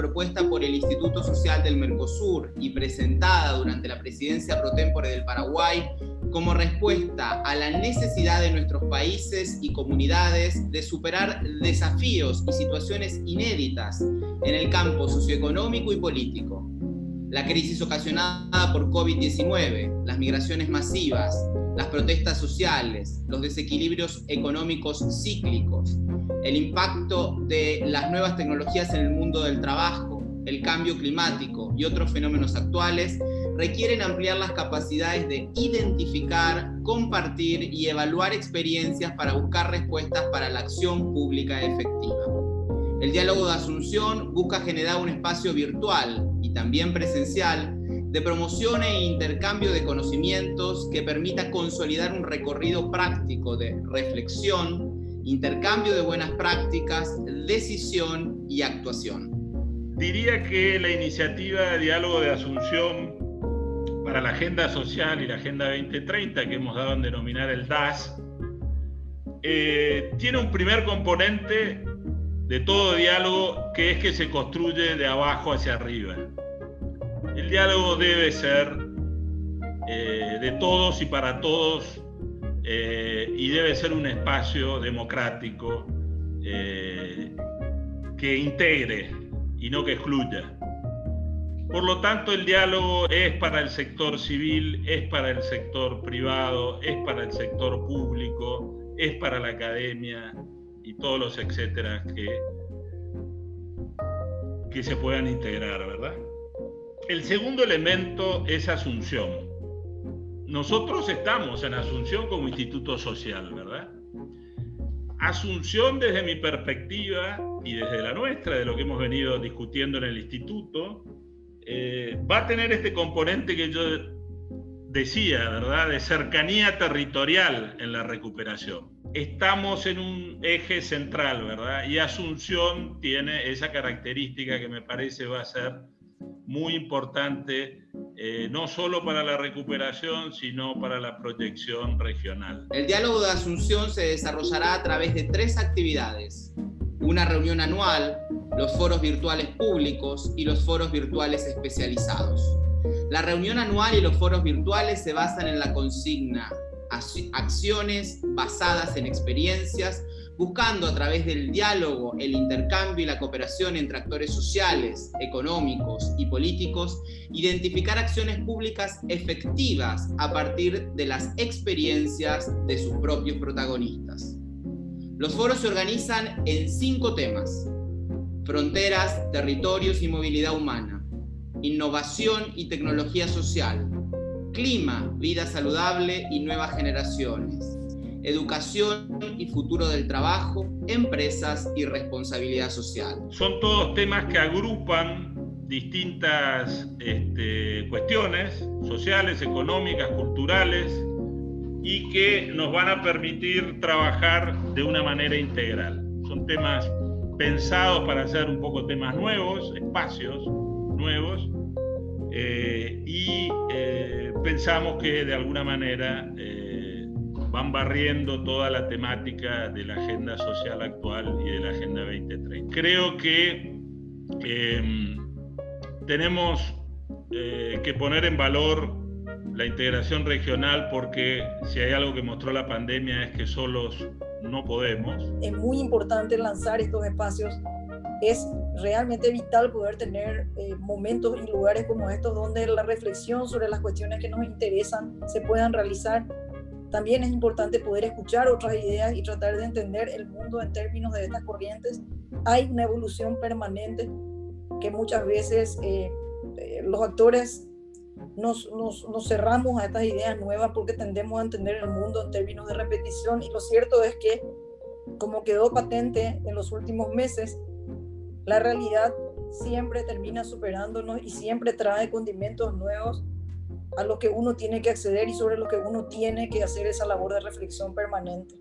propuesta por el Instituto Social del Mercosur y presentada durante la presidencia pro tempore del Paraguay como respuesta a la necesidad de nuestros países y comunidades de superar desafíos y situaciones inéditas en el campo socioeconómico y político. La crisis ocasionada por COVID-19, las migraciones masivas, las protestas sociales, los desequilibrios económicos cíclicos, el impacto de las nuevas tecnologías en el mundo del trabajo, el cambio climático y otros fenómenos actuales requieren ampliar las capacidades de identificar, compartir y evaluar experiencias para buscar respuestas para la acción pública efectiva. El diálogo de Asunción busca generar un espacio virtual también presencial de promoción e intercambio de conocimientos que permita consolidar un recorrido práctico de reflexión, intercambio de buenas prácticas, decisión y actuación. Diría que la iniciativa de diálogo de Asunción para la Agenda Social y la Agenda 2030, que hemos dado en denominar el DAS, eh, tiene un primer componente de todo diálogo que es que se construye de abajo hacia arriba. El diálogo debe ser eh, de todos y para todos eh, y debe ser un espacio democrático eh, que integre y no que excluya. Por lo tanto, el diálogo es para el sector civil, es para el sector privado, es para el sector público, es para la academia y todos los etcétera que, que se puedan integrar, ¿verdad? El segundo elemento es Asunción. Nosotros estamos en Asunción como instituto social, ¿verdad? Asunción desde mi perspectiva y desde la nuestra, de lo que hemos venido discutiendo en el instituto, eh, va a tener este componente que yo decía, ¿verdad? De cercanía territorial en la recuperación. Estamos en un eje central, ¿verdad? Y Asunción tiene esa característica que me parece va a ser muy importante, eh, no solo para la recuperación, sino para la proyección regional. El diálogo de Asunción se desarrollará a través de tres actividades. Una reunión anual, los foros virtuales públicos y los foros virtuales especializados. La reunión anual y los foros virtuales se basan en la consigna acciones basadas en experiencias buscando a través del diálogo, el intercambio y la cooperación entre actores sociales, económicos y políticos, identificar acciones públicas efectivas a partir de las experiencias de sus propios protagonistas. Los foros se organizan en cinco temas. Fronteras, territorios y movilidad humana. Innovación y tecnología social. Clima, vida saludable y nuevas generaciones educación y futuro del trabajo, empresas y responsabilidad social. Son todos temas que agrupan distintas este, cuestiones sociales, económicas, culturales y que nos van a permitir trabajar de una manera integral. Son temas pensados para hacer un poco temas nuevos, espacios nuevos, pensamos que de alguna manera eh, van barriendo toda la temática de la agenda social actual y de la agenda 2030. Creo que em, tenemos eh, que poner en valor la integración regional porque si hay algo que mostró la pandemia es que solos no podemos. Es muy importante lanzar estos espacios. Es realmente vital poder tener eh, momentos y lugares como estos donde la reflexión sobre las cuestiones que nos interesan se puedan realizar también es importante poder escuchar otras ideas y tratar de entender el mundo en términos de estas corrientes. Hay una evolución permanente que muchas veces eh, eh, los actores nos, nos, nos, cerramos a estas ideas nuevas porque tendemos a entender el mundo en términos de repetición y lo cierto es que, como quedó patente en los últimos meses, la realidad siempre termina superándonos y siempre trae condimentos nuevos a lo que uno tiene que acceder y sobre lo que uno tiene que hacer esa labor de reflexión permanente.